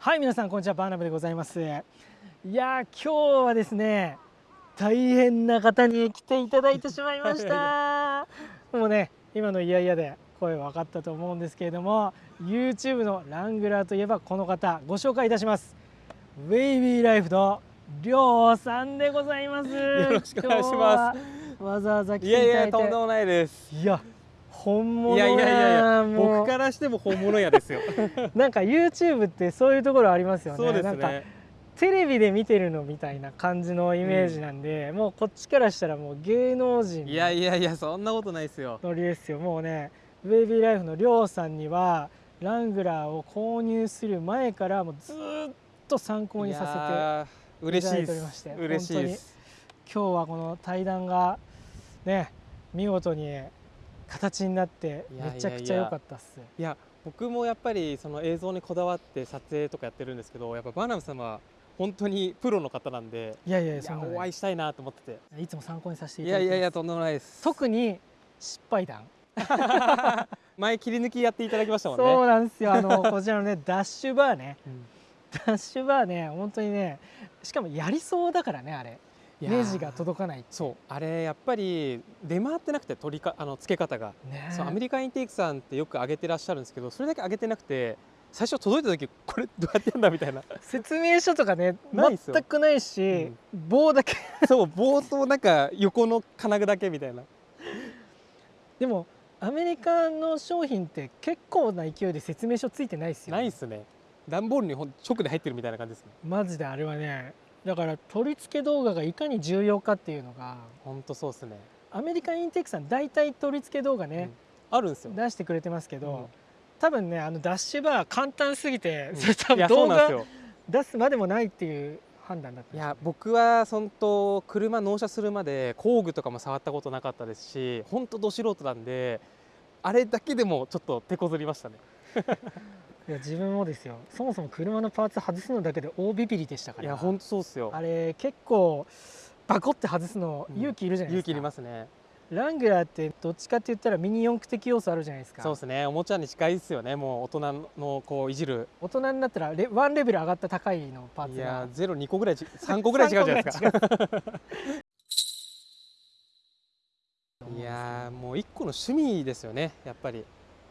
はい皆さんこんにちはバーナブでございます。いや今日はですね大変な方に来ていただいてしまいました。もうね今のいやいやで声分かったと思うんですけれども YouTube のラングラーといえばこの方ご紹介いたします。ウェイビーライフのりょうさんでございます。よろしくお願いします。わざわざ来ていいやいただいてやとんでもないです。いや本物いやいやいやいや僕からしても本物やですよ。なんか YouTube ってそういうところありますよね。そうですなんかねテレビで見てるのみたいな感じのイメージなんで、もうこっちからしたらもう芸能人いやいやいやそんなことないですよ。のノリですよ。もうねウェイビーライフのりょうさんにはラングラーを購入する前からもうずーっと参考にささせて嬉しいいただいてでおりましてす嬉しいです。せて今日はこの対談がね見事に形になってめちゃくちゃ良かったっす。いや僕もやっぱりその映像にこだわって撮影とかやってるんですけどやっぱバーナム様は本当にプロの方なんでいやいやそんなねお会いしたいなと思ってて。いつも参考にさせていいただいてます。やいやいやとんでもないです。特に失敗談。前切り抜きやっていただきましたもんね。そうなんですよ。あの こちらのねダッシュバーね。うん。ダッシュバーね本当にねしかもやりそうだからねあれネジが届かない。そう。あれやっぱり出回ってなくて取りかあの付け方が。ねそうアメリカンインテークさんってよく上げてらっしゃるんですけどそれだけ上げてなくて最初届いた時これどうやってやんだみたいな。説明書とかね全くないし、棒だけ。そう冒頭なんか横の金具だけみたいな。でもアメリカの商品って結構な勢いで説明書ついてないですよ、ないっすね。段ボールに直で入ってるみたいな感じですね。マジであれはねだから取り付け動画がいかに重要かっていうのがほんとそうっすね。アメリカンインテックさん大体取り付け動画ね、あるんですよ。出してくれてますけど、うん。多分ねあのダッシュバー簡単すぎて、うん。それ多分いやそう動画なんですよ。出すまでもないっていう判断だったいや僕は本当車納車するまで工具とかも触ったことなかったですし本当ど素人なんであれだけでもちょっと手こずりましたね いや自分もですよ。そもそも車のパーツ外すのだけで大ビビりでしたから。いや本当そうっすよ。あれ結構バコって外すのうん。勇気いるじゃないですか、勇気いりますね。ラングラーってどっちかって言ったらミニ四駆的要素あるじゃないですか。そうですね。おもちゃに近いですよね。もう大人のこういじる。大人になったらレワンレベル上がった高いのパーいツが。やゼロ2個ぐらいち3個ぐらい違うじゃないですか。3個ぐらい やーもう1個の趣味ですよねやっぱり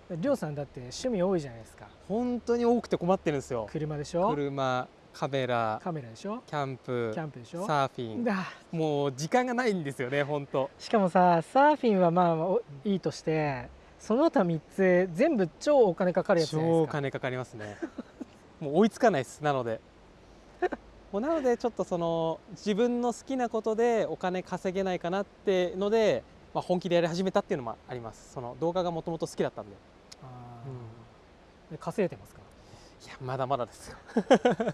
りょうさんだって趣味多いじゃないですか。本当に多くて困ってるんですよ。車でしょ？車カメラカメラでしょ？キャンプキャンプでしょ？サーフィン。だ。もう時間がないんですよね本当。しかもさサーフィンはまあおいいとしてその他3つ全部超お金かかるやつじゃないですか。超金かかりますね。もう追いつかないですなので。もうなのでちょっとその自分の好きなことでお金稼げないかなってので、まあ、本気でやり始めたっていうのもあります。その動画がもともと好きだったんで稼いでますか？いやまだまだですよ。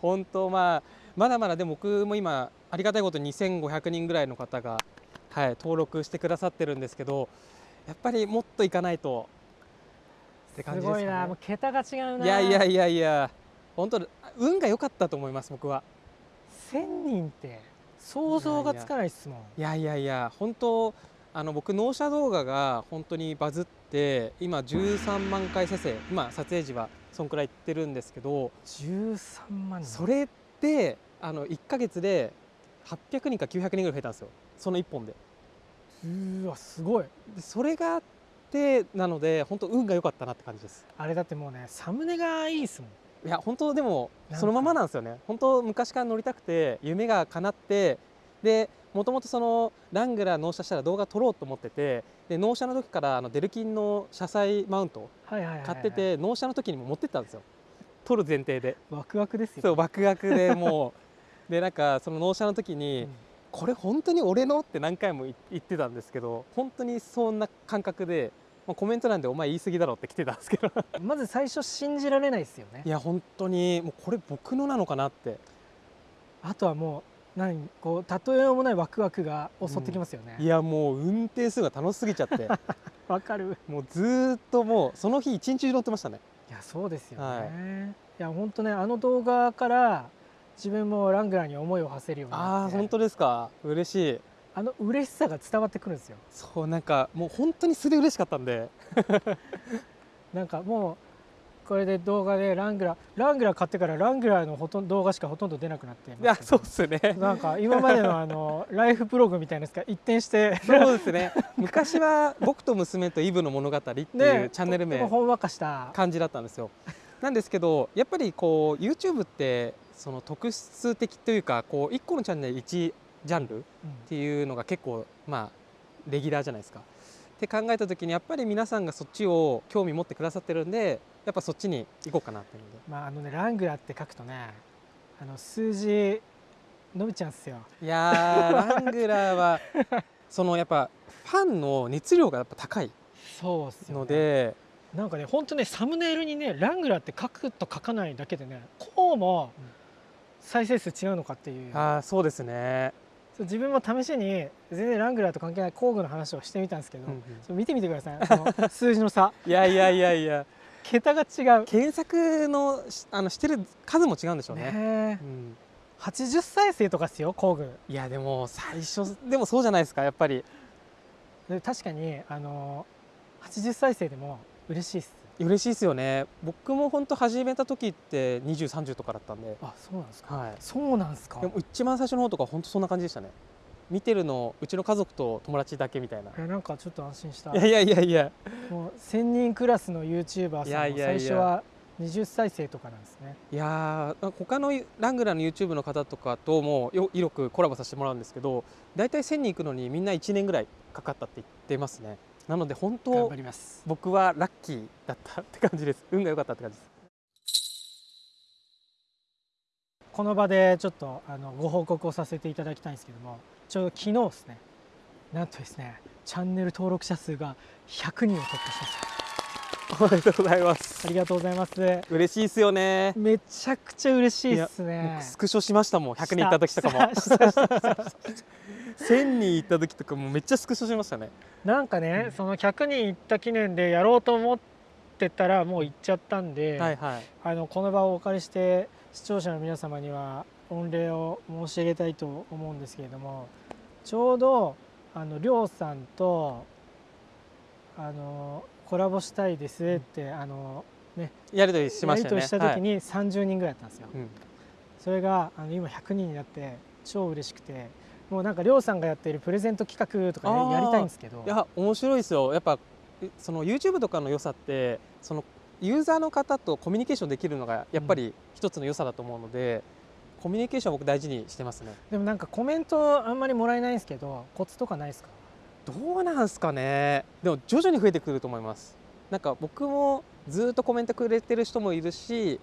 本当まあまだまだでも僕も今ありがたいことに2500人ぐらいの方が、はい、登録してくださってるんですけどやっぱりもっといかないとって感じですかね。ごいな。もう桁が違うな。いやいやいやいや本当運が良かったと思います僕は。1000人って想像がつかないっすもん。いやいやいや本当あの僕納車動画が本当にバズって今13万回再生。今撮影時はそんくらいいってるんですけど。13万人。それってあの1ヶ月で800人か900人ぐらい増えたんですよ。その1本で。うーわすごい。でそれがあってなので本当運が良かったなって感じです。あれだってもうねサムネがいいっすもん。いや本当でもそのままなんですよね。本当昔から乗りたくて夢が叶ってでもともとそのラングラー納車したら動画撮ろうと思っててで納車の時からあのデルキンの車載マウント買ってて納車の時にも持ってったんですよ。撮る前提で。ワクワクですよ。そうワクワクでもう。でなんかその納車の時うに、ん。これ本当に俺のって何回も言言ってたんですけど本当にそんな感覚で、まあ、コメント欄で「お前言い過ぎだろ」って来てたんですけど。まず最初信じられないですよね。いや本当にもうこれ僕のなのかなって。あとはもう何こう例えようもないワクワクが襲ってきますよね。いやもう運転するのが楽しすぎちゃって。わかる。もうずーっともうその日一日中乗ってましたね。いやそうですよね、はい。い、や本当ねあの動画から自分もラングラーに思いを馳せるようにあなって。あ本当ですか？嬉しい。あの嬉しさが伝わってくるんですよ。そうなんかもう本当に素で嬉しかったんで。なんかもうこれで動画でラングラーラングラー買ってからラングラーのほとんど動画しかほとんど出なくなっていやそうですね。なんか今までのあの ライフブログみたいなやつが一転してそうですね。昔は「僕と娘とイブの物語」っていうチャンネル名ほんわかした。感じだったんですよ。なんですけどやっぱりこう YouTube ってその特質的というかこう1個のチャンネル1ジャンルっていうのが結構まあレギュラーじゃないですか。って考えた時にやっぱり皆さんがそっちを興味持ってくださってるんでやっぱそっちに行こうかなっていうので。まああのねラングラーって書くとねあの数字伸びちゃうんですよ。いやーラングラーは そのやっぱファンの熱量がやっぱ高いそうっすよ、ね、ので。なんかね本当ねサムネイルにねラングラーって書くと書かないだけでねこうもうん。再生数違うのかっていう。あーそうですね、自分も試しに全然ラングラーと関係ない工具の話をしてみたんですけど、うんうん。見てみてください。その 数字の差。いやいやいやいや。桁が違う。検索のしあのしてる数も違うんでしょうね。ねえ。うん、80再生とかっすよ工具。いやでも最初でもそうじゃないですかやっぱり。で確かにあの80再生でも嬉しいっす嬉しいですよね。僕も本当始めた時って2030とかだったんで、あそうなんですか。はい、そうなんですか。でも一番最初の方とか本当そんな感じでしたね。見てるのうちの家族と友達だけみたいな。えなんかちょっと安心した。いやいやいやいや。もう1000人クラスの YouTuber さんもいやいやいや。最初は20再生とかなんですね。いやー他のラングラーの YouTube の方とかともよよくコラボさせてもらうんですけど大体1000人行くのにみんな1年ぐらいかかったって言ってますねなので本頑当張ります。僕はラッキーだったって感じです。運が良かったって感じです。この場でちょっとあのご報告をさせていただきたいんですけどもちょうど昨日ですね。なんとですねチャンネル登録者数が100人を突破しました。おめでとうございます。ありがとうございます。嬉しいですよね。めちゃくちゃ嬉しいです僕ねスクショしましたもん。100人行った時とかも1000人行った時とかもめっちゃスクショしましたね。なんかねその100人行った記念でやろうと思ってたらもう行っちゃったんで、はいはい。あのこの場をお借りして視聴者の皆様には御礼を申し上げたいと思うんですけれどもちょうどあのりょうさんとあのコラボしたいですって、あのやり取りしましたよね。やり取りした時に30人ぐらいだったんですよ。はいうん。それがあの今100人になって超嬉しくてもうなんかりょうさんがやっているプレゼント企画とかねやりたいんですけど。いや面白いですよ。やっぱえその YouTube とかの良さってそのユーザーの方とコミュニケーションできるのがやっぱり一つの良さだと思うので、コミュニケーションは僕大事にしてますね。でもなんかコメントあんまりもらえないんですけどコツとかないですか？どうなんすかね。でも徐々に増えてくると思います。なんか僕もずっとコメントくれてる人もいるし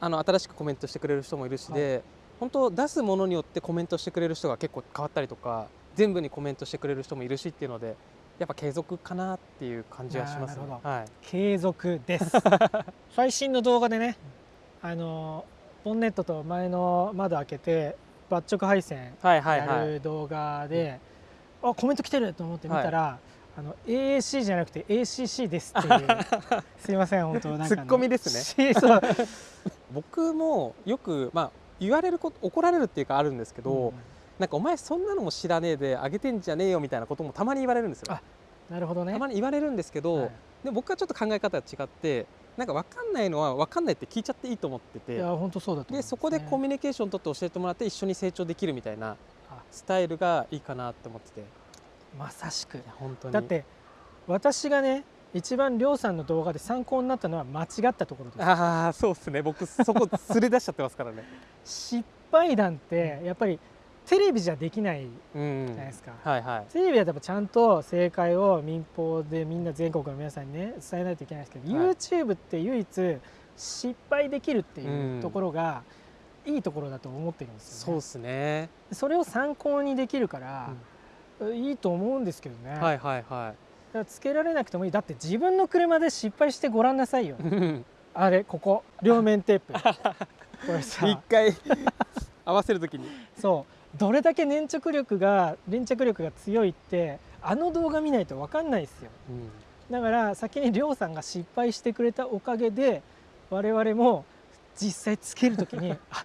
あの新しくコメントしてくれる人もいるしで、本当出すものによってコメントしてくれる人が結構変わったりとか全部にコメントしてくれる人もいるしっていうのでやっぱ継続かなっていう感じはしますね。はい。継続です。最新の動画でねあのボンネットと前の窓開けてバッチョク配線はいはいやはい。る動画で、あコメント来てると思って見たら、あの AAC じゃなくて ACC ですっていう。すいません本当なんかツッコミですしそう。僕もよくまあ言われること怒られるっていうかあるんですけど、なんかお前そんなのも知らねえであげてんじゃねえよみたいなこともたまに言われるんですよ。あなるほどね。たまに言われるんですけど、はい。で僕はちょっと考え方が違ってなんか分かんないのは分かんないって聞いちゃっていいと思っていてや本当そうだと思いますでそこでコミュュニケーション取って教えてもらって一緒に成長できるみたいなあ。スタイルがいいかなって思ってて。いまさしく。や本当に。だって私がね一番りょうさんの動画で参考になったのは間違ったところです。ああそうですね。僕そこ連れ出しちゃってますからね。失敗談ってやっぱりテレビじゃできないうんじゃないですか、はいはい。テレビはやっぱちゃんと正解を民放でみんな全国の皆さんにね伝えないといけないですけど、はい。YouTube って唯一失敗できるっていううんところがいいところだと思ってるんですよね。そうですね、それを参考にできるから、いいと思うんですけどね、はいはいはだからつけられなくてもいい。だって自分の車で失敗してごらんなさいよ。い あれここ。両面テープ。これさ。一回。合わせるときに。そう。どれだけ粘着力が粘着力が強いってあの動画見ないと分かんないですよ。だから先にりょうさんが失敗してくれたおかげで我々も実際つける時にあ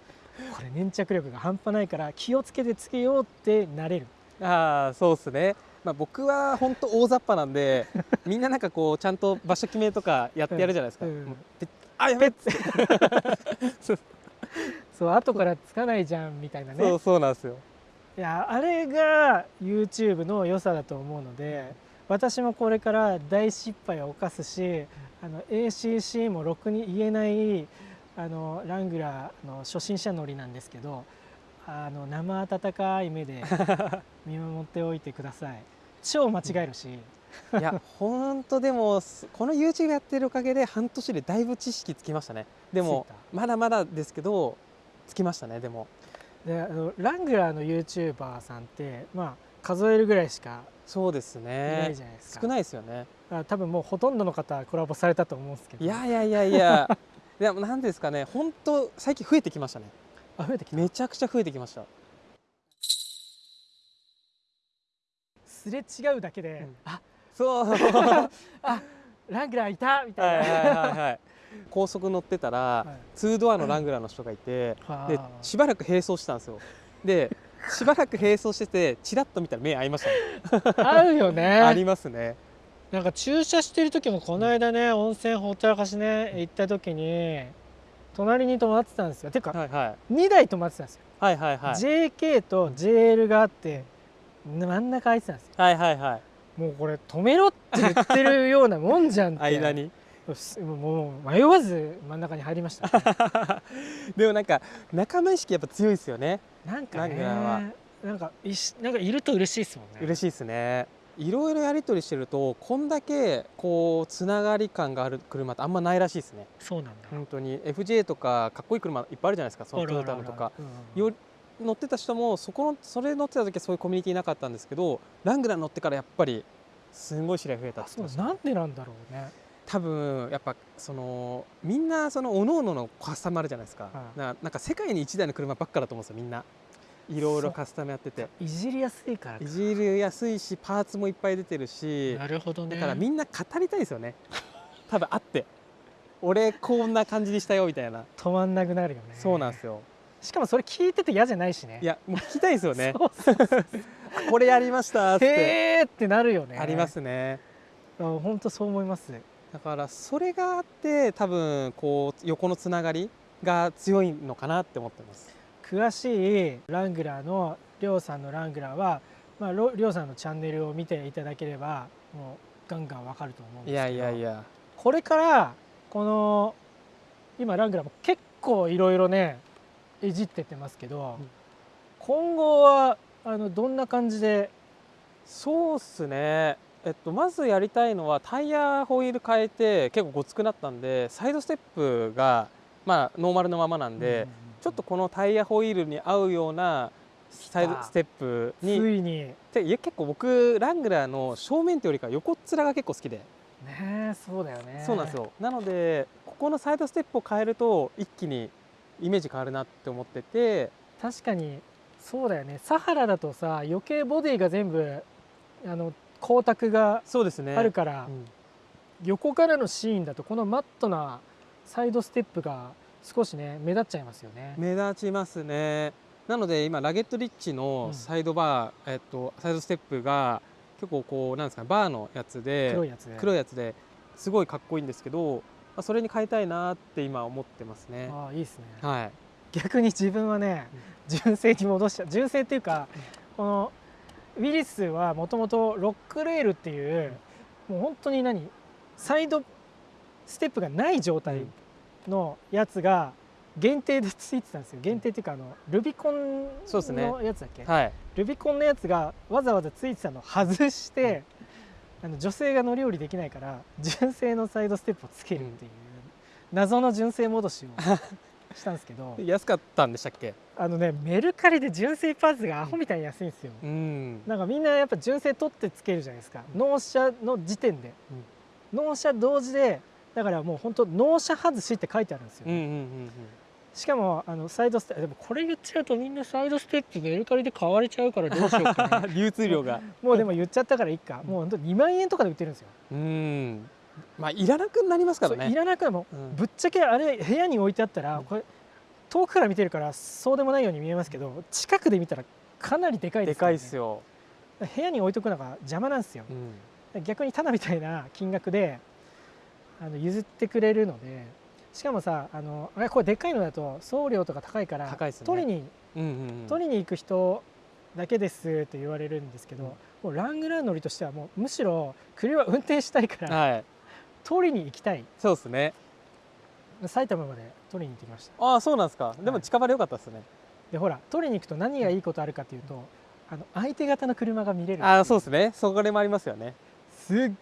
これ粘着力が半端ないから気をつけてつけようってなれる。ああそうですね、まあ、僕は本当大雑把なんで みんななんかこうちゃんと場所決めとかやってやるじゃないですか、うんもうであやべっ そう。後からつかないじゃんみたいなね。そうそうなんですよ。いやあれが YouTube の良さだと思うので私もこれから大失敗を犯すしあの ACC もろくに言えないあのラングラーの初心者乗りなんですけどあの生温かい目で 見守っておいてください。超間違えるし、いや本当でもすこの YouTube やってるおかげで半年でだいぶ知識つきましたね。でもまだまだですけどつきましたねでも。であのラングラーの YouTuber さんってまあ数えるぐらいしかそうですいなねいじゃないですか、少ないですよね。多分もうほとんどの方コラボされたと思うんですけど。いやいやいやいや。でも何ですかね本当最近増えてきましたねあ増えてきた。めちゃくちゃ増えてきました。すれ違うだけで、うん。あそう。はいラングラーいたみたはいいな、はいはい。高速乗ってたらはい。2ドアのラングラーの人がいてではあ。しばらく並走してたんですよ。で しばらく並走しててチラッと見たら目合いましたね。合うよあねりますね。なんか駐車してる時もこの間ね温泉ほったらかしね行った時に隣に止まってたんですよ。てかはいはい。2台止まってたんですよ、はいはいはい。JK と JL があって真ん中空いてたんですよ。はいはいはい。もうこれ止めろって言ってるようなもんじゃんって。間に。もう迷わず真ん中に入りました。でもなんか仲間意識やっぱ強いですよね。なんかねなんかいしなんかいると嬉しいですもんね。嬉しいですねいろいろやり取りしてるとこんだけこうつながり感がある車ってあんまないらしいですね。そうなんだ。本当に。FJ とかかっこいい車いっぱいあるじゃないですかそのトヨタのとか。よ乗ってた人もそこのそれ乗ってた時はそういうコミュニティなかったんですけどラングラー乗ってからやっぱりすごい知り合い増えたってそうなんでなんだろうね。多分やっぱそのみんなその各々のカスタムあるじゃないですか,、はい。ななんか世界に一台の車ばっかだと思うんですよみんないろいろカスタムやってて。いじりやすいからか。いじりやすいしパーツもいっぱい出てるし。なるほどね。だからみんな語りたいですよね。多分あって。俺こんな感じにしたよみたいな、止まんなくなるよね。そうなんですよ。しかもそれ聞いてて嫌じゃないしね。いやもう聞きたいですよね。これやりました。ってへーってなるよね。ありますね。本当そう思います。だからそれがあって多分こう横のつながりが強いのかなって思ってます詳しいラングラーのりょうさんのラングラーはまあろりょうさんのチャンネルを見ていただければもうガンガンわかると思うんいですけど。やいやいや。これからこの今ラングラーも結構いろいろねいじってってますけど、うん。今後はあのどんな感じで？そうっすね。えっとまずやりたいのはタイヤホイール変えて結構ごつくなったんでサイドステップがまあノーマルのままなんで、ちょっとこのタイヤホイールに合うようなサイドステップつにいに。いや結構僕ラングラーの正面ってよりか横っ面が結構好きで、えそうだよね。そうなんですよ。なのでここのサイドステップを変えると一気にイメージ変わるなって思ってて。確かにそうだよね。サハラだとさ余計ボディが全部あの光沢がそうですね。あるから、うん。横からのシーンだとこのマットなサイドステップが少しね目立っちゃいますよね。目立ちますね。なので今ラゲットリッチのサイドバー、えっと、サイドステップが結構こうなんですかねバーのやつで黒いやつで。黒いやつですごいかっこいいんですけど、まあ、それに変えたいなって今思ってますね。ああいいですね。はい。逆に自分はね純正に戻しちゃう。純正っていうかこのウィリスはもともとロックレールっていうもう本当に何？サイドステップがない状態のやつが限定でついてたんですよ。限定っていうかあのルビコンのやつだっけ、はい。ルビコンのやつがわざわざついてたのを外して、あの女性が乗り降りできないから純正のサイドステップをつけるっていう謎の純正戻しを したんですけど。安かったんでしたっけ？あのねメルカリで純正パーツがアホみたいに安いんですよ。うん。なんかみんなやっぱ純正取ってつけるじゃないですか。納車の時点で、納車同時でだからもう本当納車外しって書いてあるんですよ、うんうんうんしかもあのサイドステップでもこれ言っちゃうとみんなサイドステップメルカリで買われちゃうからどうしようか 流通量が。もうでも言っちゃったからいいかもう本当2万円とかで売ってるんですよ。うん。まあいらなくなりますからそういねらなくてもうん。ぶっちゃけあれ部屋に置いてあったらうん。これ遠くから見てるからそうでもないように見えますけど近くで見たらかなりでかいでから、ですかいね、っすよ、部屋に置いとくのが邪魔なんですよ。うん。逆にただみたいな金額であの譲ってくれるのでしかもさあのあれこれでっかいのだと送料とか高いから高いですね。取りにうんうんうん。取りに行く人だけですって言われるんですけど、うん。もうラングラー乗りとしてはもうむしろ車運転したいからはい。取りに行きたい。そうですね。埼玉まで取りに行ってきました。ああそうなんですか。ではい。も近場でよかったですね、でほら取りに行くと何がいいことあるかっていうとあの相手方の車が見れるああそうですね。そこでもありますよね。すっ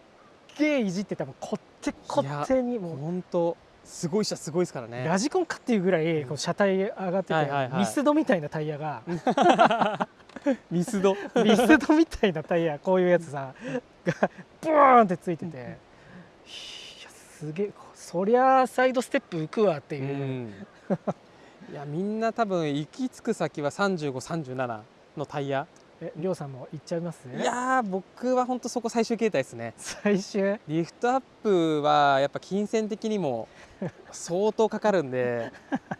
げえいじってたもんこってこってにもう本当すごい車すごいですからね。ラジコンかっていうぐらいこう車体上がってて、はいはいはい。ミスドみたいなタイヤが。ミスド。ミスドみたいなタイヤこういうやつさがブーンってついてて、いやすげえそりゃサイドステップ浮くわってういう、ん。いやみんな多分行き着く先は3537のタイヤえりょうさんも行っちゃいます？いやー僕は本当そこ最終形態ですね。最終？リフトアップはやっぱ金銭的にも相当かかるんで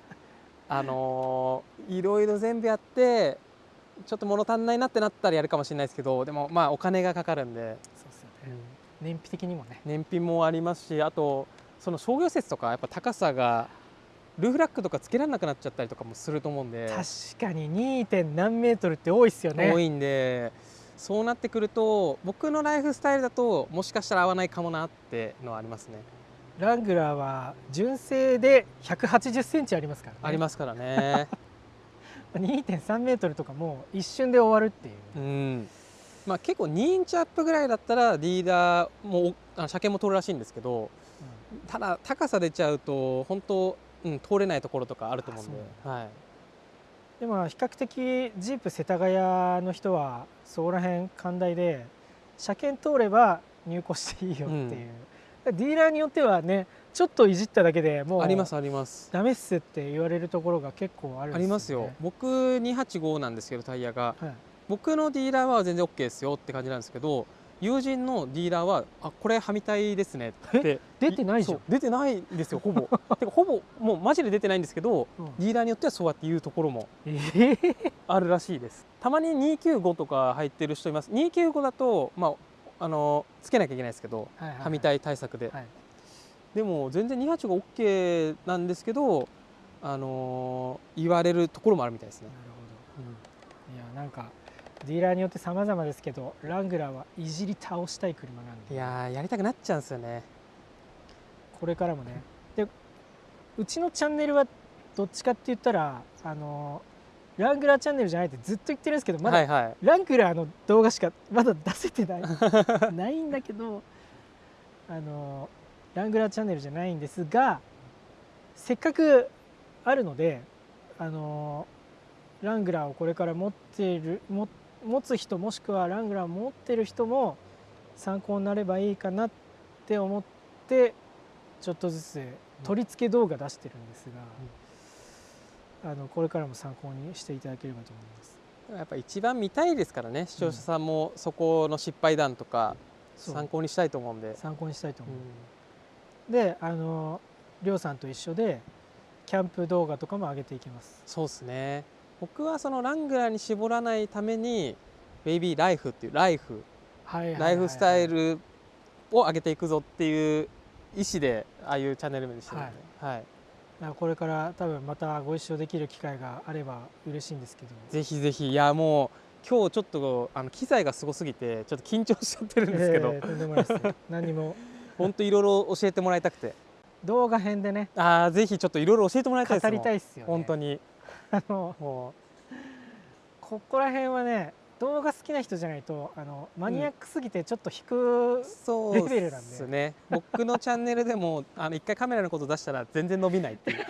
あのーいろいろ全部やってちょっと物足んないなってなったらやるかもしれないですけどでもまあお金がかかるんで、そうですよね。燃費的にもね。燃費もありますしあとその商業施設とかやっぱ高さがルーフラックとかつけられなくなっちゃったりとかもすると思うんで。確かに 2. 点何メートルって多いっすよね。多いんでそうなってくると僕のライフスタイルだともしかしたら合わないかもなってのはありますね。ラングラーは純正で180センチありますからね。ありますからね。2.3メートルとかもう一瞬で終わるっていう。うん。まあ結構2インチアップぐらいだったらリーダーもあの車検も通るらしいんですけどただ高さ出ちゃうと本当、うん、通れないところとかあると思うんで。あはい。でも比較的ジープ世田谷の人はそこら辺寛大で車検通れば入庫していいよっていう、ディーラーによってはねちょっといじっただけでもうありますあります。ダメっすって言われるところが結構あるんですよ、ね、ありますよ。僕285なんですけどタイヤが。はい、僕のディーラーは全然 OK ですよって感じなんですけど友人のディーラーは「あこれはみたいですね」って出てないじゃん。出てないんですよほぼ。てかほぼもうマジで出てないんですけどうん。ディーラーによってはそうやって言うところもえ？ー、あるらしいです。たまに295とか入ってる人います。295だとまああのつけなきゃいけないですけどはいはいはい。はみたい対策で、はい。でも全然28が OK なんですけどあの言われるところもあるみたいですね。なるほど。いやなんかディーラーによって様々ですけどラングラーはいじり倒したい車なんでいやーやりたくなっちゃうんですよね。これからもね。でうちのチャンネルはどっちかって言ったらあのラングラーチャンネルじゃないってずっと言ってるんですけどまだはいはい。ラングラーの動画しかまだ出せてない。ないんだけどあのラングラーチャンネルじゃないんですがせっかくあるのであのラングラーをこれから持っているも持つ人もしくはラングラーを持ってる人も参考になればいいかなって思ってちょっとずつ取り付け動画出してるんですが、あのこれからも参考にしていただければと思います。やっぱ一番見たいですからね視聴者さんもそこの失敗談とか参考にしたいと思うんで、参考にしたいと思う、うん。であのりょうさんと一緒でキャンプ動画とかも上げていきます。そうですね僕はそのラングラーに絞らないためにベイビーライフっていうライフはいライフスタイルを上げていくぞっていう意思でああいうチャンネル名にしてるんで、はい。だからこれから多分またご一緒できる機会があれば嬉しいんですけど。ぜひぜひ。いやもう今日ちょっとあの機材がすごすぎてちょっと緊張しちゃってるんですけど、えーとんでもないです。何にも。本当いろいろ教えてもらいたくて。動画編でね。ああぜひちょっといろいろ教えてもらいたいです語りたいいっすよね。本当にあのもここら辺はね動画好きな人じゃないとあのマニアックすぎてちょっと引くう、そうレベルなんで。ですね。僕のチャンネルでもあの一回カメラのこと出したら全然伸びないっていう。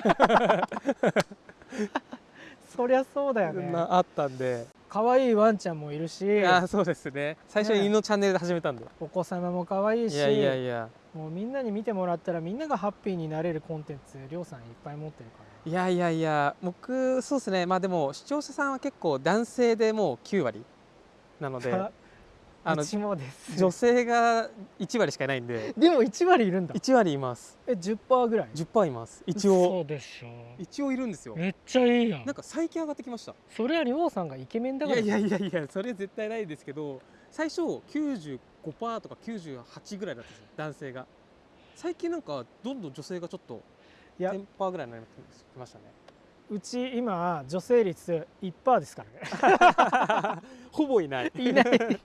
そりゃそうだよね。なあったんで。可愛いワンちゃんもいるし。あーそうですね。最初に犬のチャンネルで始めたんで、お子様も可愛いし。いやいやいや。もうみんなに見てもらったらみんながハッピーになれるコンテンツりょうさんいっぱい持ってるからいやいやいや僕そうですね。まあでも視聴者さんは結構男性でもう9割なのでああの女性が1割しかいないんで。でも1割いるんだ。1割います。え10%ぐらい？10%います。一そ応。うでしょ。一応いるんですよ。めっちゃいいやん。なんか最近上がってきました。それはりょうさんがイケメンだから。いやいやいやいやそれ絶対ないですけど最初95%とか98ぐらいだったんですよ男性が。最近なんかどんどん女性がちょっといや。10%ぐらいになりましたねうち今女性率1%ですからねほぼいないいない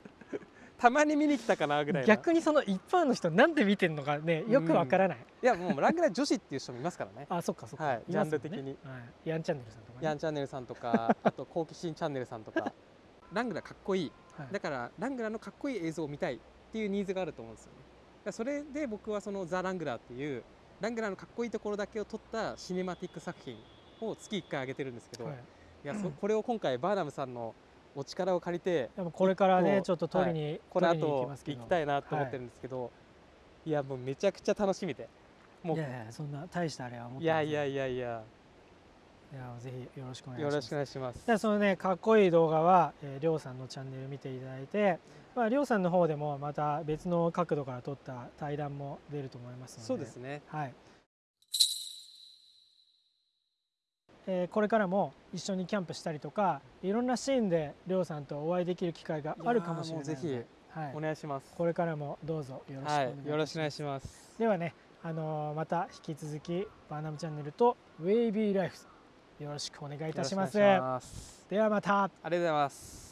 たまに見に来たかなぐらいな逆にその1%の人なんで見てんのかねよくわからない、いやもうラングラ女子っていう人もいますからねあそっかそっか、はいジャンル的にはい、ヤンチャンネルさんとかねヤンチャンネルさんとかあと好奇心チャンネルさんとかラングラかっこいいはいだからラングラのかっこいい映像を見たいっていうニーズがあると思うんですよねそれで僕はそのザ・ラングラーっていうラングラーのかっこいいところだけを撮ったシネマティック作品を月1回上げてるんですけど、はい。い、やそこれを今回バーナムさんのお力を借りてでもこれからねちょっと取りに、この取りに行き後行きたいなと思ってるんですけど、い、やもうめちゃくちゃ楽しみで。もういやいやそんな大したあれは思っていやいやいいや。いややぜひよろしくお願いします。よろしくお願いします。でそのねかっこいい動画は、えー、りょうさんのチャンネル見ていただいて、まあ、りょうさんの方でもまた別の角度から撮った対談も出ると思いますので。そうですね。はい。えーこれからも一緒にキャンプしたりとかいろんなシーンでりょうさんとお会いできる機会があるかもしれないぜはい。お、願いします。これからもどうぞよろしくお願いします、はいよろしくお願いします。ではね、あのーまた引き続きバーナムチャンネルとウェイビーライフよろしくお願いいたします。ではまた。ありがとうございます